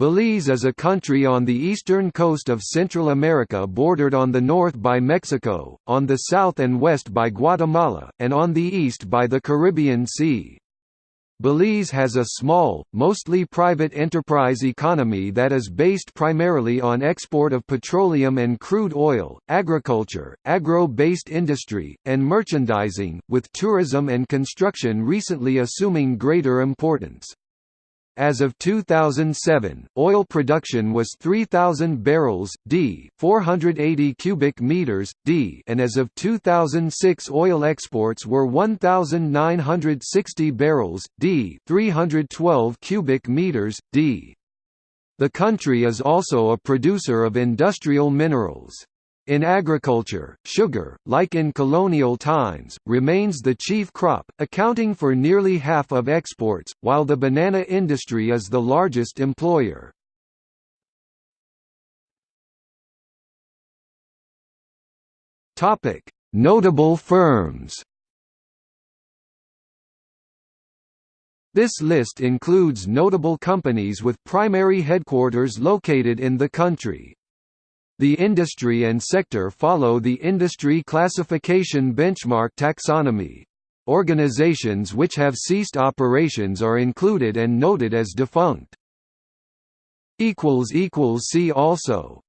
Belize is a country on the eastern coast of Central America bordered on the north by Mexico, on the south and west by Guatemala, and on the east by the Caribbean Sea. Belize has a small, mostly private enterprise economy that is based primarily on export of petroleum and crude oil, agriculture, agro-based industry, and merchandising, with tourism and construction recently assuming greater importance. As of 2007, oil production was 3000 barrels d, 480 cubic meters d, and as of 2006 oil exports were 1960 barrels d, 312 cubic meters d. The country is also a producer of industrial minerals. In agriculture, sugar, like in colonial times, remains the chief crop, accounting for nearly half of exports, while the banana industry is the largest employer. Notable firms This list includes notable companies with primary headquarters located in the country. The industry and sector follow the industry classification benchmark taxonomy. Organizations which have ceased operations are included and noted as defunct. See also